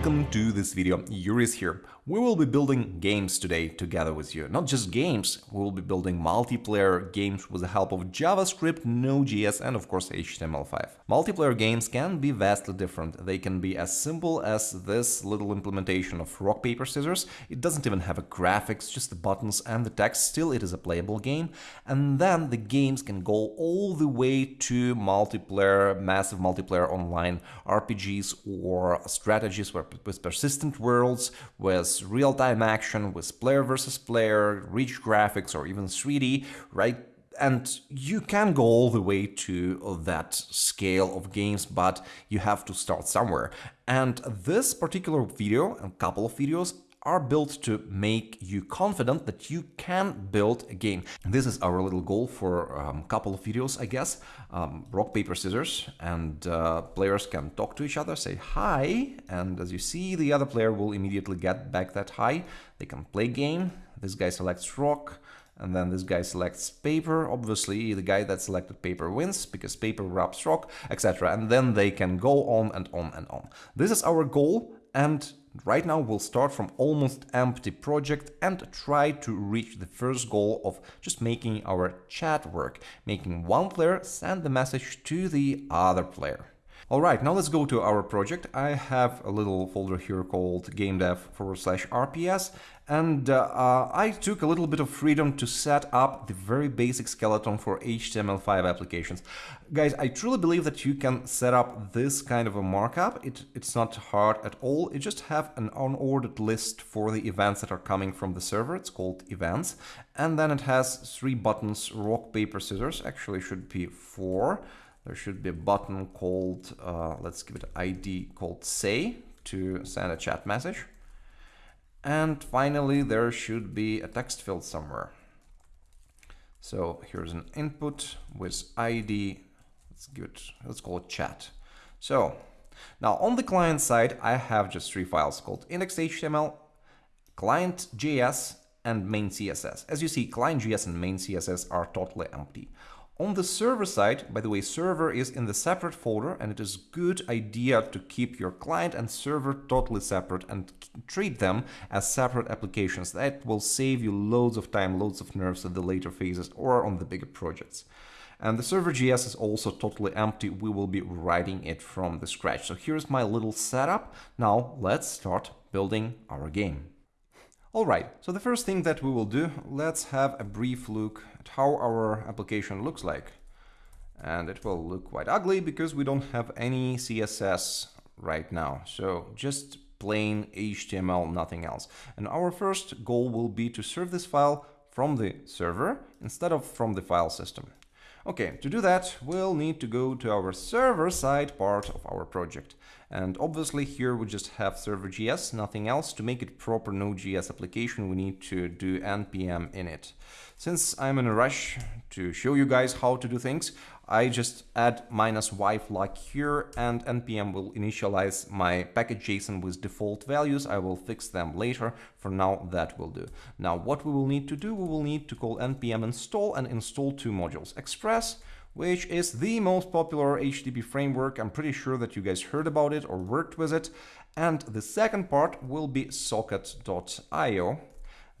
Welcome to this video, Yuris here. We will be building games today together with you. Not just games, we will be building multiplayer games with the help of JavaScript, Node.js and of course HTML5. Multiplayer games can be vastly different. They can be as simple as this little implementation of rock, paper, scissors. It doesn't even have a graphics, just the buttons and the text. Still, it is a playable game. And then the games can go all the way to multiplayer, massive multiplayer online RPGs or strategies with persistent worlds, with real-time action with player versus player, rich graphics or even 3D, right? And you can go all the way to that scale of games, but you have to start somewhere. And this particular video, a couple of videos, are built to make you confident that you can build a game. This is our little goal for a um, couple of videos, I guess. Um, rock, paper, scissors, and uh, players can talk to each other, say hi, and as you see, the other player will immediately get back that hi. They can play game. This guy selects rock, and then this guy selects paper. Obviously, the guy that selected paper wins because paper wraps rock, etc. And then they can go on and on and on. This is our goal, and Right now we'll start from almost empty project and try to reach the first goal of just making our chat work, making one player send the message to the other player. Alright, now let's go to our project. I have a little folder here called gamedev forward slash RPS and uh, uh, I took a little bit of freedom to set up the very basic skeleton for HTML5 applications. Guys, I truly believe that you can set up this kind of a markup. It, it's not hard at all. You just have an unordered list for the events that are coming from the server. It's called events. And then it has three buttons, rock, paper, scissors. Actually, should be four. There should be a button called, uh, let's give it ID called say to send a chat message. And finally, there should be a text field somewhere. So here's an input with ID. Let's give it, let's call it chat. So now on the client side, I have just three files called index.html, client.js, and main.css. As you see, client.js and main.css are totally empty. On the server side, by the way, server is in the separate folder and it is good idea to keep your client and server totally separate and treat them as separate applications. That will save you loads of time, loads of nerves at the later phases or on the bigger projects. And the server.js is also totally empty. We will be writing it from the scratch. So here's my little setup. Now let's start building our game. Alright, so the first thing that we will do, let's have a brief look at how our application looks like. And it will look quite ugly because we don't have any CSS right now. So just plain HTML, nothing else. And our first goal will be to serve this file from the server instead of from the file system. Okay, to do that, we'll need to go to our server-side part of our project. And obviously here we just have server.js, nothing else. To make it proper Node.js application, we need to do npm init. Since I'm in a rush to show you guys how to do things, I just add minus y flag here and npm will initialize my package.json with default values. I will fix them later. For now, that will do. Now, what we will need to do, we will need to call npm install and install two modules, Express, which is the most popular HTTP framework. I'm pretty sure that you guys heard about it or worked with it. And the second part will be socket.io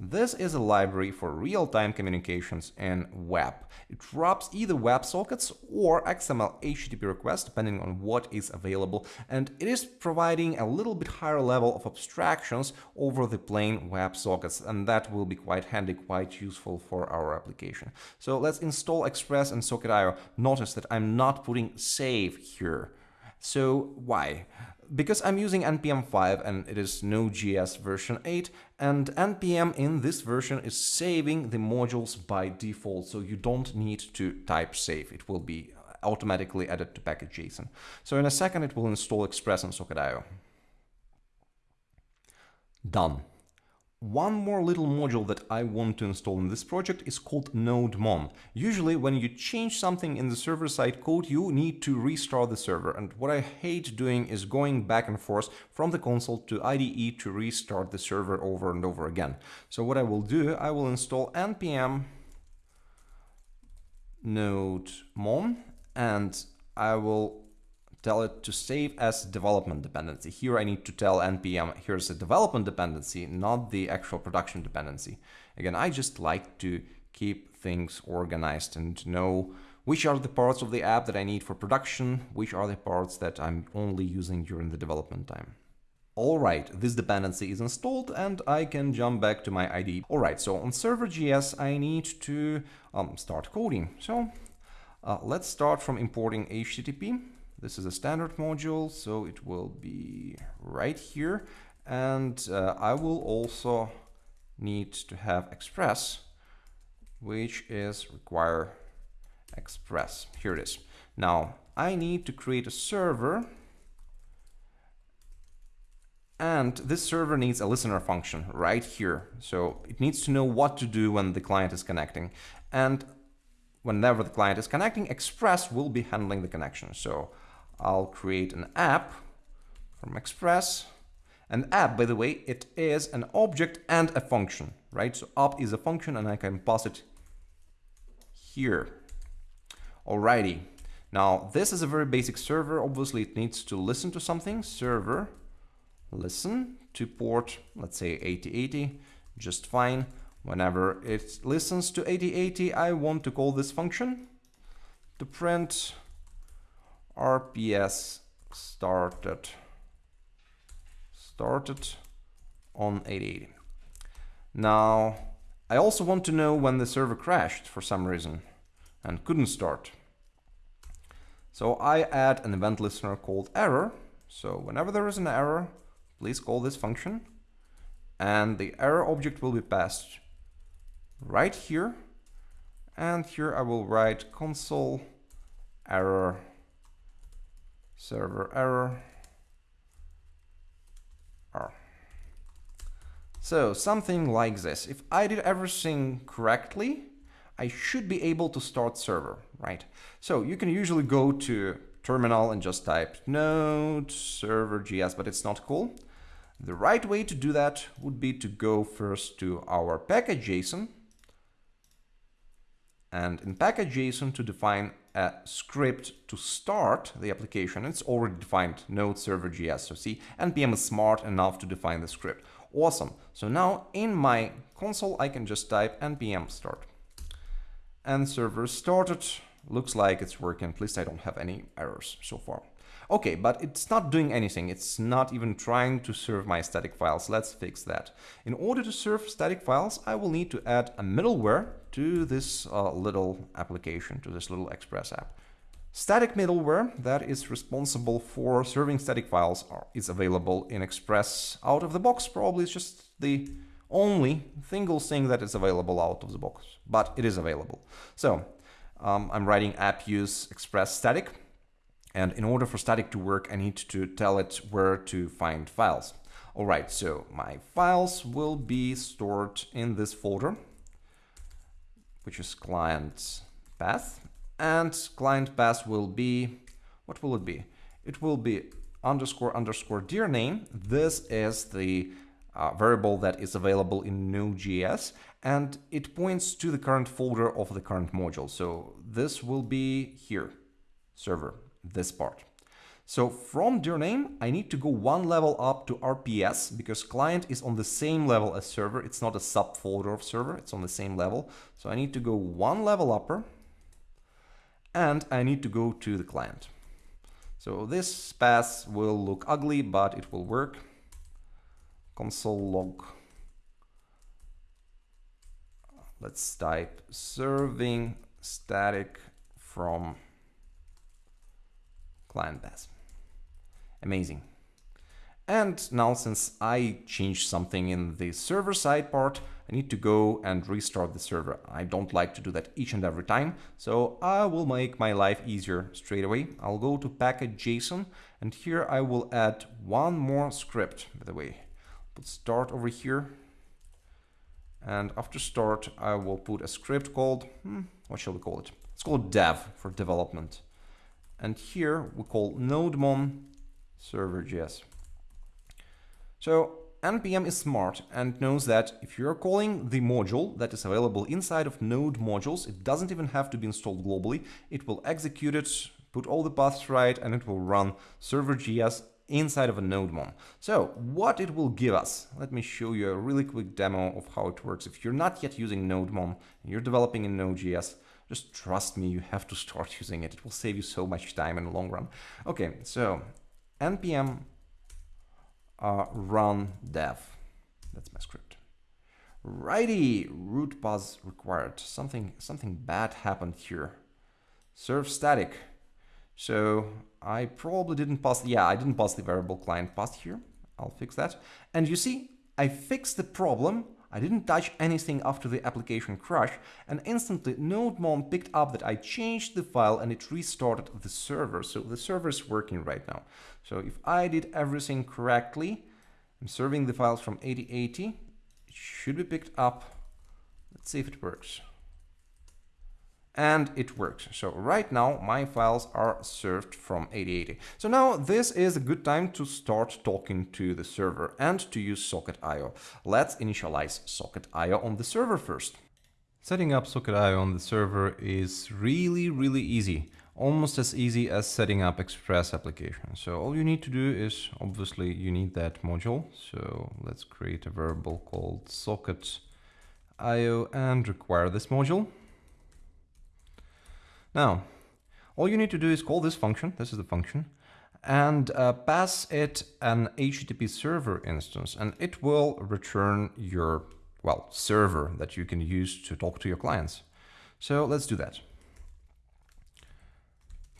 this is a library for real-time communications in web. It wraps either WebSockets or XML HTTP requests, depending on what is available, and it is providing a little bit higher level of abstractions over the plain WebSockets, and that will be quite handy, quite useful for our application. So let's install Express and Socket.io. Notice that I'm not putting save here. So why? because I'm using NPM 5 and it is Node.js version 8, and NPM in this version is saving the modules by default, so you don't need to type save. It will be automatically added to package.json. So in a second it will install Express and Socket.io. Done. One more little module that I want to install in this project is called NodeMon. Usually when you change something in the server-side code, you need to restart the server. And what I hate doing is going back and forth from the console to IDE to restart the server over and over again. So what I will do, I will install npm nodemon and I will tell it to save as development dependency. Here I need to tell npm here's a development dependency, not the actual production dependency. Again, I just like to keep things organized and know which are the parts of the app that I need for production, which are the parts that I'm only using during the development time. Alright, this dependency is installed and I can jump back to my IDE. Alright, so on server.js I need to um, start coding. So uh, let's start from importing HTTP. This is a standard module, so it will be right here. And uh, I will also need to have Express, which is require Express. Here it is. Now, I need to create a server and this server needs a listener function right here. So it needs to know what to do when the client is connecting. And whenever the client is connecting, Express will be handling the connection. So I'll create an app from Express. And app, by the way, it is an object and a function, right? So app is a function and I can pass it here. Alrighty. Now, this is a very basic server. Obviously, it needs to listen to something. Server, listen to port, let's say 8080, just fine. Whenever it listens to 8080, I want to call this function to print RPS started started on 8080. Now, I also want to know when the server crashed for some reason and couldn't start. So I add an event listener called error. So whenever there is an error, please call this function and the error object will be passed right here. And here I will write console error server error R. So something like this. If I did everything correctly, I should be able to start server, right? So you can usually go to terminal and just type node server.js, but it's not cool. The right way to do that would be to go first to our package.json and in package.json to define a script to start the application. It's already defined node server.js. So see, npm is smart enough to define the script. Awesome. So now in my console, I can just type npm start. And server started. Looks like it's working. At least I don't have any errors so far. Okay, but it's not doing anything. It's not even trying to serve my static files. Let's fix that. In order to serve static files, I will need to add a middleware to this uh, little application, to this little Express app. Static middleware that is responsible for serving static files is available in Express out of the box. Probably it's just the only single thing that is available out of the box, but it is available. So um, I'm writing app use express static and in order for static to work, I need to tell it where to find files. All right, so my files will be stored in this folder, which is client path. And client path will be, what will it be? It will be underscore underscore dir name. This is the uh, variable that is available in Node.js and it points to the current folder of the current module. So this will be here, server this part. So from dir name, I need to go one level up to RPS because client is on the same level as server. It's not a subfolder of server, it's on the same level. So I need to go one level upper and I need to go to the client. So this path will look ugly, but it will work. Console log. Let's type serving static from client path. Amazing. And now since I changed something in the server side part, I need to go and restart the server. I don't like to do that each and every time, so I will make my life easier straight away. I'll go to package.json and here I will add one more script, by the way. Put start over here. And after start, I will put a script called, hmm, what shall we call it? It's called dev for development. And here we call nodemon server.js. So npm is smart and knows that if you're calling the module that is available inside of node modules, it doesn't even have to be installed globally. It will execute it put all the paths right, and it will run server.js inside of a NodeMon. So what it will give us, let me show you a really quick demo of how it works. If you're not yet using NodeMon, you're developing in Node.js, just trust me, you have to start using it. It will save you so much time in the long run. Okay, so npm uh, run dev. That's my script. Righty, root path required. Something something bad happened here. Serve static. So I probably didn't pass. Yeah, I didn't pass the variable client path here. I'll fix that. And you see, I fixed the problem. I didn't touch anything after the application crash, and instantly NodeMon picked up that I changed the file and it restarted the server. So the server is working right now. So if I did everything correctly, I'm serving the files from 8080, it should be picked up. Let's see if it works and it works. So right now my files are served from 8080. So now this is a good time to start talking to the server and to use Socket.io. Let's initialize Socket.io on the server first. Setting up Socket.io on the server is really, really easy. Almost as easy as setting up Express application. So all you need to do is, obviously, you need that module. So let's create a variable called Socket.io and require this module. Now, all you need to do is call this function, this is the function, and uh, pass it an HTTP server instance, and it will return your, well, server that you can use to talk to your clients. So let's do that.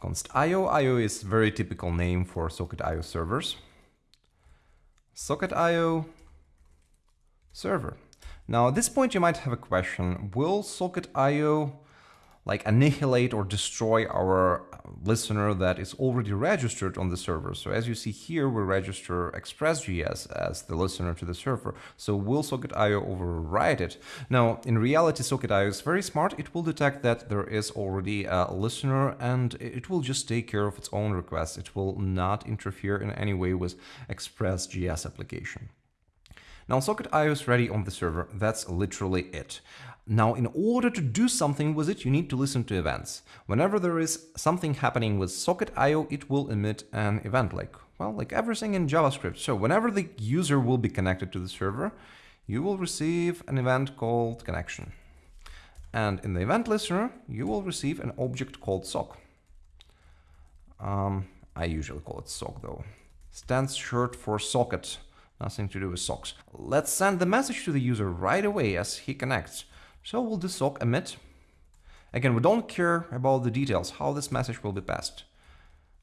Const IO. IO is very typical name for Socket IO servers. Socket IO server. Now at this point you might have a question, will Socket IO like annihilate or destroy our uh, listener that is already registered on the server. So as you see here, we register Express.js as the listener to the server. So will Socket.io override it? Now, in reality, Socket.io is very smart. It will detect that there is already a listener and it will just take care of its own requests. It will not interfere in any way with Express.js application. Now Socket.io is ready on the server. That's literally it. Now, in order to do something with it, you need to listen to events. Whenever there is something happening with Socket.io, it will emit an event like, well, like everything in JavaScript. So whenever the user will be connected to the server, you will receive an event called connection. And in the event listener, you will receive an object called sock. Um, I usually call it sock though. Stands short for socket, nothing to do with socks. Let's send the message to the user right away as he connects. So will this sock emit? Again, we don't care about the details, how this message will be passed.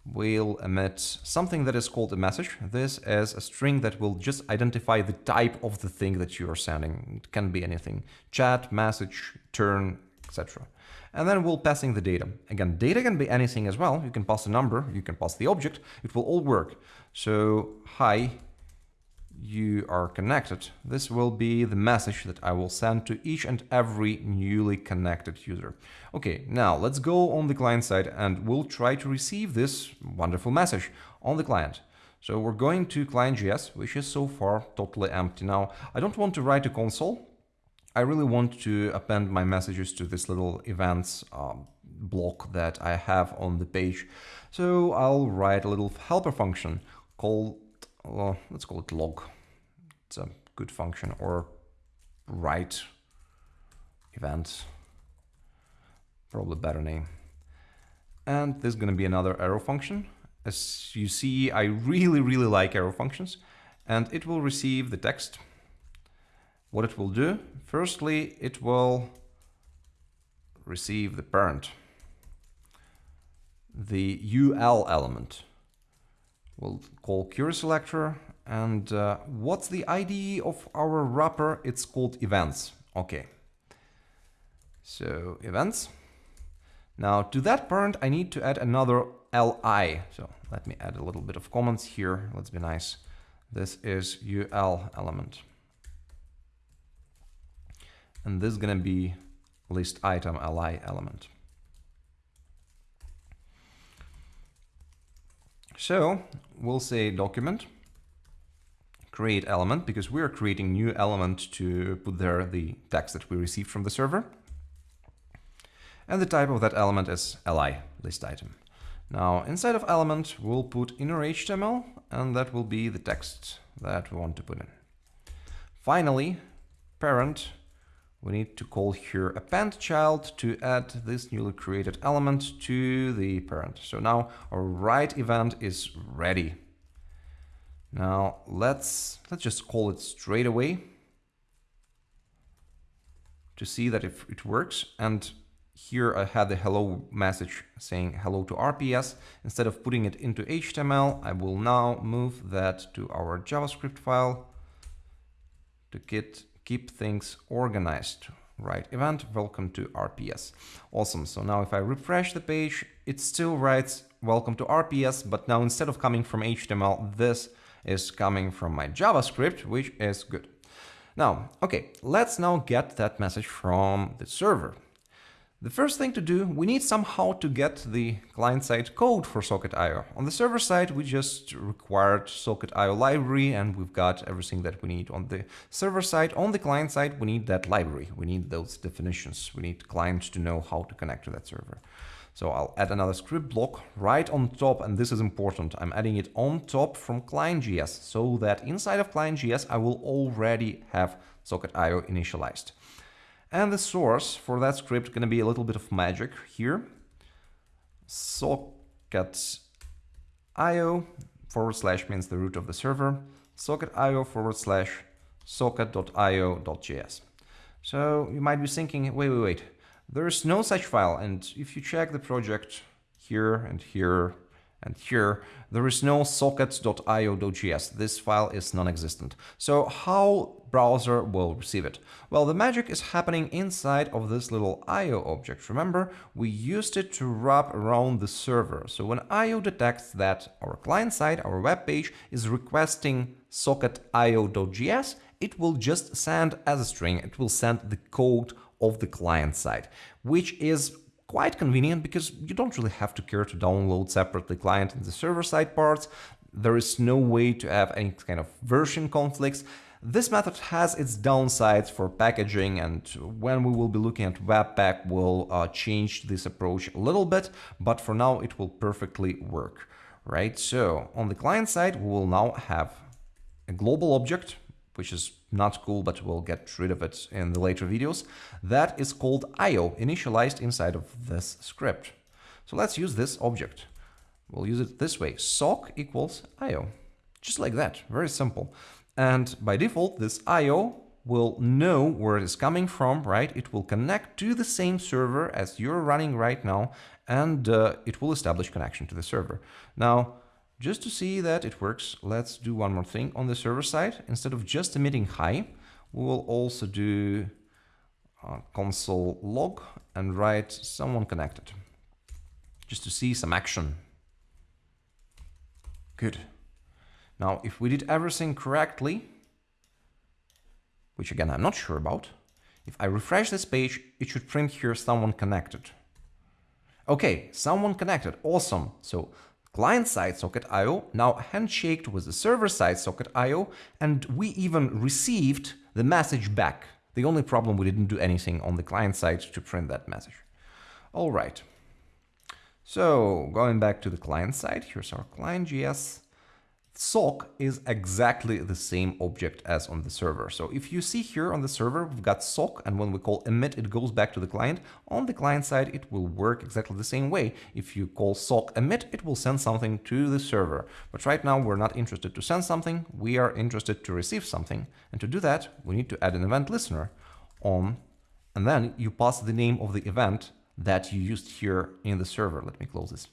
We'll emit something that is called a message. This is a string that will just identify the type of the thing that you are sending. It can be anything, chat, message, turn, etc. And then we'll passing the data. Again, data can be anything as well. You can pass a number, you can pass the object, it will all work. So, hi, you are connected, this will be the message that I will send to each and every newly connected user. Okay, now let's go on the client side and we'll try to receive this wonderful message on the client. So we're going to client.js, which is so far totally empty. Now, I don't want to write a console. I really want to append my messages to this little events um, block that I have on the page. So I'll write a little helper function called well, let's call it log. It's a good function or write event, probably better name. And there's going to be another arrow function. As you see, I really, really like arrow functions and it will receive the text. What it will do, firstly, it will receive the parent, the UL element. We'll call query selector. And uh, what's the ID of our wrapper? It's called events. Okay. So events. Now to that parent, I need to add another li. So let me add a little bit of comments here. Let's be nice. This is ul element. And this is going to be list item li element. So we'll say document create element because we are creating new element to put there the text that we received from the server. And the type of that element is li, list item. Now, inside of element, we'll put inner HTML, and that will be the text that we want to put in. Finally, parent, we need to call here append child to add this newly created element to the parent. So now our write event is ready. Now let's let's just call it straight away to see that if it works. And here I had the hello message saying hello to RPS. Instead of putting it into HTML, I will now move that to our JavaScript file to get, keep things organized. Right, event, welcome to RPS. Awesome, so now if I refresh the page, it still writes welcome to RPS, but now instead of coming from HTML, this is coming from my JavaScript, which is good. Now, okay, let's now get that message from the server. The first thing to do, we need somehow to get the client-side code for Socket.io. On the server side, we just required Socket.io library and we've got everything that we need on the server side. On the client side, we need that library. We need those definitions. We need clients to know how to connect to that server. So I'll add another script block right on top, and this is important. I'm adding it on top from ClientJS so that inside of ClientJS, I will already have Socket.io initialized. And the source for that script going to be a little bit of magic here. Socket.io forward slash means the root of the server. Socket.io forward slash socket.io.js. So you might be thinking, wait, wait, wait. There is no such file, and if you check the project here and here and here, there is no socket.io.js. This file is non-existent. So how browser will receive it? Well, the magic is happening inside of this little IO object. Remember, we used it to wrap around the server. So when IO detects that our client side, our web page, is requesting socket.io.js, it will just send as a string, it will send the code of the client side, which is quite convenient because you don't really have to care to download separately client and the server side parts. There is no way to have any kind of version conflicts. This method has its downsides for packaging and when we will be looking at Webpack we'll uh, change this approach a little bit, but for now it will perfectly work, right? So on the client side, we will now have a global object which is not cool, but we'll get rid of it in the later videos. That is called IO, initialized inside of this script. So let's use this object. We'll use it this way, sock equals IO, just like that, very simple. And by default, this IO will know where it is coming from, right? It will connect to the same server as you're running right now, and uh, it will establish connection to the server. Now, just to see that it works, let's do one more thing on the server side. Instead of just emitting hi, we will also do console log and write someone connected, just to see some action. Good. Now, if we did everything correctly, which again, I'm not sure about, if I refresh this page, it should print here someone connected. Okay, someone connected, awesome. So client-side socket IO now handshaked with the server-side socket IO, and we even received the message back. The only problem, we didn't do anything on the client side to print that message. All right. So going back to the client side, here's our client.js. Sock is exactly the same object as on the server. So if you see here on the server, we've got sock, and when we call emit, it goes back to the client. On the client side, it will work exactly the same way. If you call sock emit, it will send something to the server. But right now, we're not interested to send something. We are interested to receive something. And to do that, we need to add an event listener on, and then you pass the name of the event that you used here in the server. Let me close this.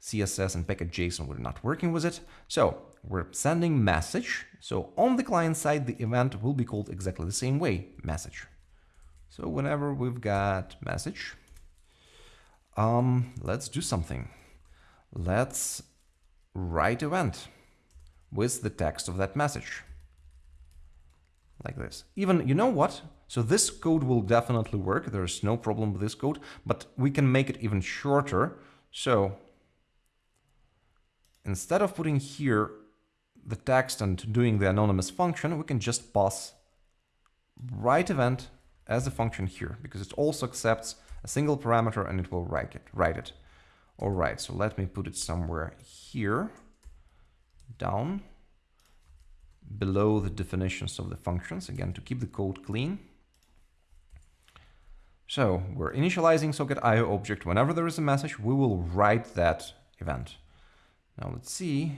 CSS and package.json, we're not working with it. So we're sending message. So on the client side, the event will be called exactly the same way, message. So whenever we've got message, um, let's do something. Let's write event with the text of that message. Like this. Even, you know what? So this code will definitely work. There's no problem with this code, but we can make it even shorter. So Instead of putting here the text and doing the anonymous function, we can just pass write event as a function here, because it also accepts a single parameter and it will write it. Write it. All right, so let me put it somewhere here, down, below the definitions of the functions, again, to keep the code clean. So we're initializing socket IO object. Whenever there is a message, we will write that event. Now let's see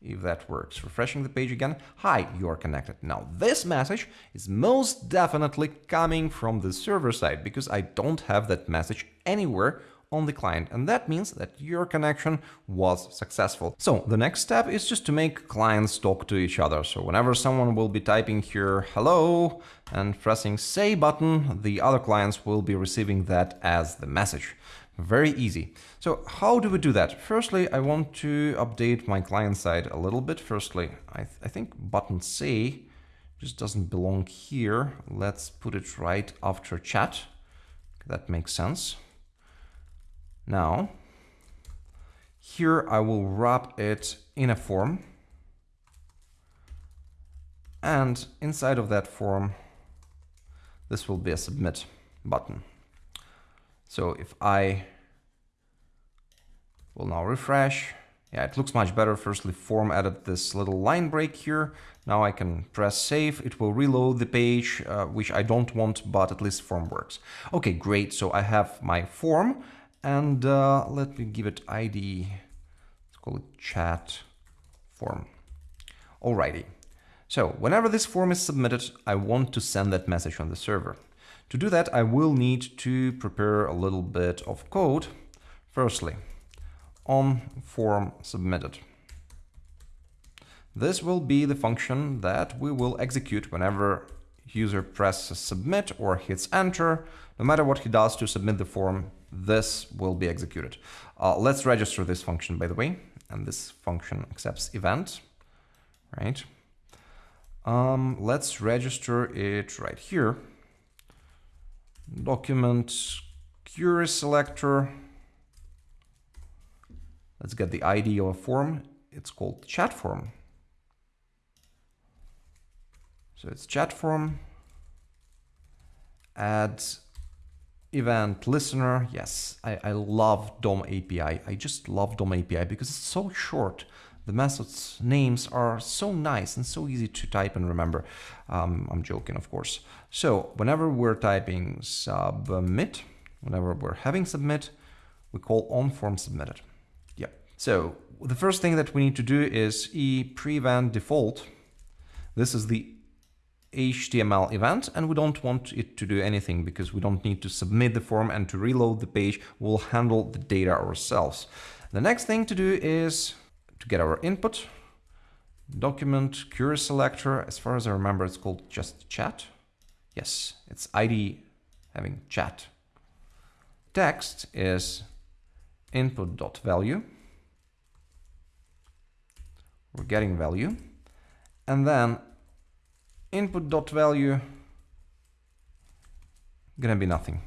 if that works. Refreshing the page again. Hi, you're connected. Now this message is most definitely coming from the server side because I don't have that message anywhere on the client and that means that your connection was successful. So the next step is just to make clients talk to each other. So whenever someone will be typing here hello and pressing say button, the other clients will be receiving that as the message. Very easy. So how do we do that? Firstly, I want to update my client side a little bit. Firstly, I, th I think button C just doesn't belong here. Let's put it right after chat. That makes sense. Now, here I will wrap it in a form. And inside of that form, this will be a submit button. So if I will now refresh, yeah, it looks much better. Firstly, form added this little line break here. Now I can press save. It will reload the page, uh, which I don't want, but at least form works. Okay, great. So I have my form and uh, let me give it ID. Let's call it chat form. Alrighty. So whenever this form is submitted, I want to send that message on the server. To do that, I will need to prepare a little bit of code. Firstly, on form submitted. This will be the function that we will execute whenever user presses submit or hits enter. No matter what he does to submit the form, this will be executed. Uh, let's register this function, by the way, and this function accepts event, right? Um, let's register it right here. Document query selector. Let's get the ID of a form. It's called chat form. So it's chat form. Add event listener. Yes, I, I love DOM API. I just love DOM API because it's so short. The methods names are so nice and so easy to type and remember. Um, I'm joking, of course. So whenever we're typing submit, whenever we're having submit, we call on form submitted. Yeah. So the first thing that we need to do is e prevent default. This is the HTML event and we don't want it to do anything because we don't need to submit the form and to reload the page, we'll handle the data ourselves. The next thing to do is to get our input, document query selector, as far as I remember it's called just chat. Yes, it's ID having chat. Text is input.value. We're getting value. And then input dot value gonna be nothing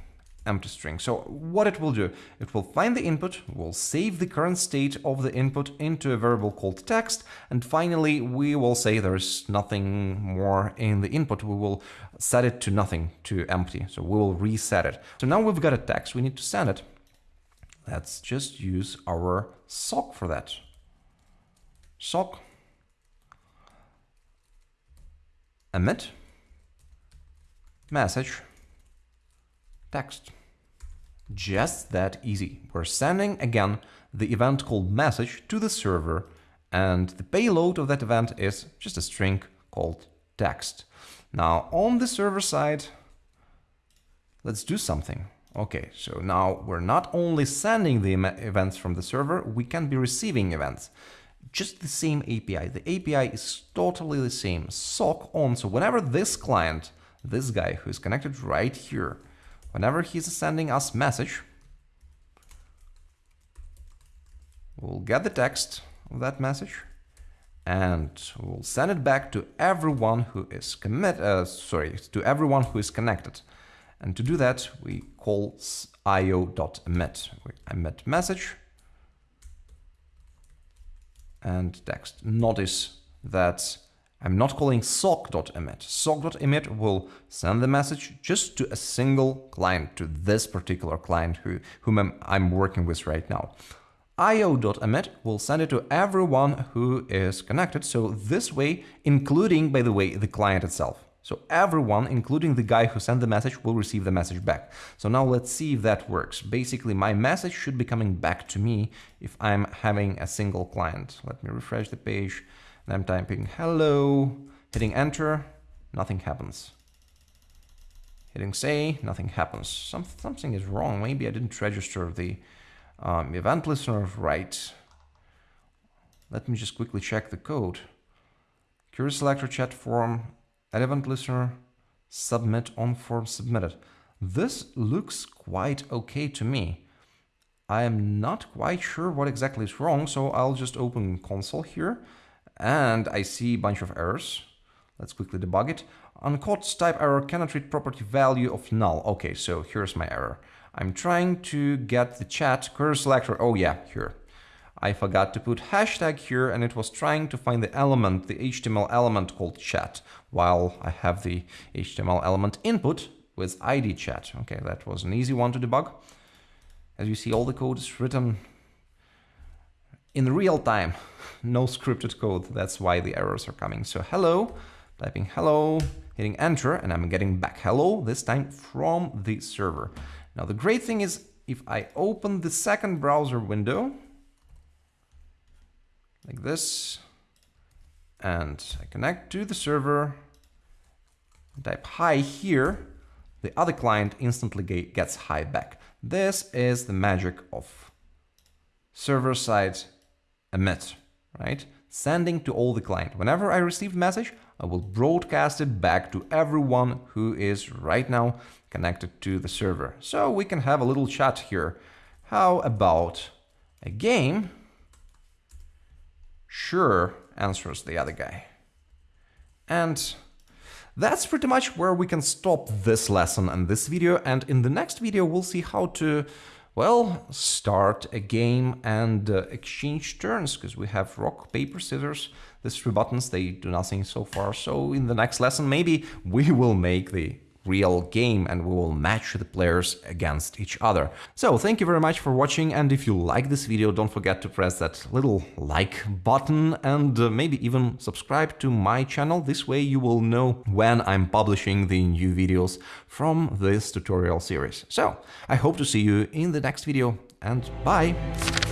empty string. So what it will do, it will find the input, will save the current state of the input into a variable called text, and finally we will say there's nothing more in the input. We will set it to nothing, to empty. So we will reset it. So now we've got a text, we need to send it. Let's just use our sock for that. Sock emit message text. Just that easy. We're sending again the event called message to the server and the payload of that event is just a string called text. Now on the server side, let's do something. Okay, so now we're not only sending the events from the server, we can be receiving events just the same API. The API is totally the same, sock on. So whenever this client, this guy who is connected right here, whenever he's sending us message, we'll get the text of that message and we'll send it back to everyone who is commit, uh, sorry, to everyone who is connected. And to do that, we call io.emit. We emit message and text. Notice that I'm not calling sock.emit. Sock.emit will send the message just to a single client, to this particular client who, whom I'm, I'm working with right now. io.emit will send it to everyone who is connected. So this way, including, by the way, the client itself. So everyone, including the guy who sent the message, will receive the message back. So now let's see if that works. Basically, my message should be coming back to me if I'm having a single client. Let me refresh the page. And I'm typing hello, hitting enter, nothing happens. Hitting say, nothing happens. Some, something is wrong. Maybe I didn't register the um, event listener right. Let me just quickly check the code. Query selector chat form event listener, submit on form submitted. This looks quite okay to me. I am not quite sure what exactly is wrong, so I'll just open console here and I see a bunch of errors. Let's quickly debug it. Uncaught type error cannot read property value of null. Okay, so here's my error. I'm trying to get the chat query selector. Oh yeah, here. I forgot to put hashtag here and it was trying to find the element, the HTML element called chat, while I have the HTML element input with ID chat. Okay, that was an easy one to debug. As you see, all the code is written in real time, no scripted code. That's why the errors are coming. So hello, typing hello, hitting enter, and I'm getting back hello, this time from the server. Now, the great thing is if I open the second browser window, like this. And I connect to the server, type hi here, the other client instantly gets hi back. This is the magic of server-side emit, right? Sending to all the client. Whenever I receive a message, I will broadcast it back to everyone who is right now connected to the server. So we can have a little chat here. How about a game Sure, answers the other guy. And that's pretty much where we can stop this lesson and this video. And in the next video, we'll see how to, well, start a game and uh, exchange turns, because we have rock, paper, scissors. These three buttons, they do nothing so far. So in the next lesson, maybe we will make the real game and we will match the players against each other. So thank you very much for watching and if you like this video don't forget to press that little like button and uh, maybe even subscribe to my channel. This way you will know when I'm publishing the new videos from this tutorial series. So I hope to see you in the next video and bye!